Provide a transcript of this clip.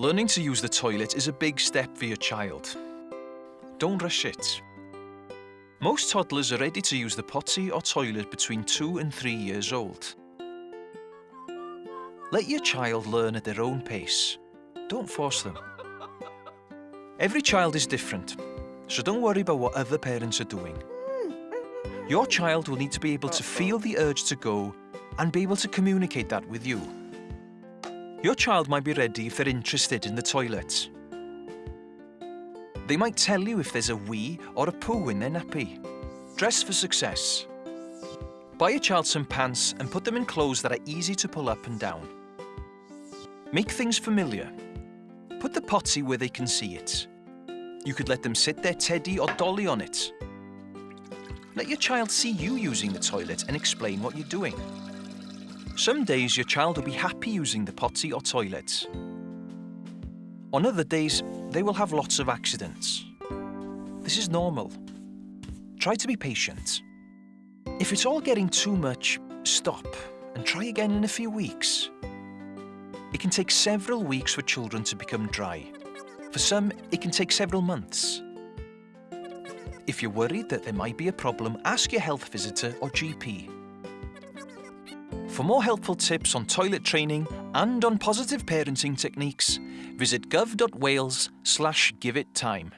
Learning to use the toilet is a big step for your child. Don't rush it. Most toddlers are ready to use the potty or toilet between two and three years old. Let your child learn at their own pace. Don't force them. Every child is different, so don't worry about what other parents are doing. Your child will need to be able to feel the urge to go and be able to communicate that with you. Your child might be ready if they're interested in the toilet. They might tell you if there's a wee or a poo in their nappy. Dress for success. Buy your child some pants and put them in clothes that are easy to pull up and down. Make things familiar. Put the potty where they can see it. You could let them sit their teddy or dolly on it. Let your child see you using the toilet and explain what you're doing. Some days your child will be happy using the potty or toilet. On other days, they will have lots of accidents. This is normal. Try to be patient. If it's all getting too much, stop and try again in a few weeks. It can take several weeks for children to become dry. For some, it can take several months. If you're worried that there might be a problem, ask your health visitor or GP. For more helpful tips on toilet training and on positive parenting techniques, visit gov.wales slash give it time.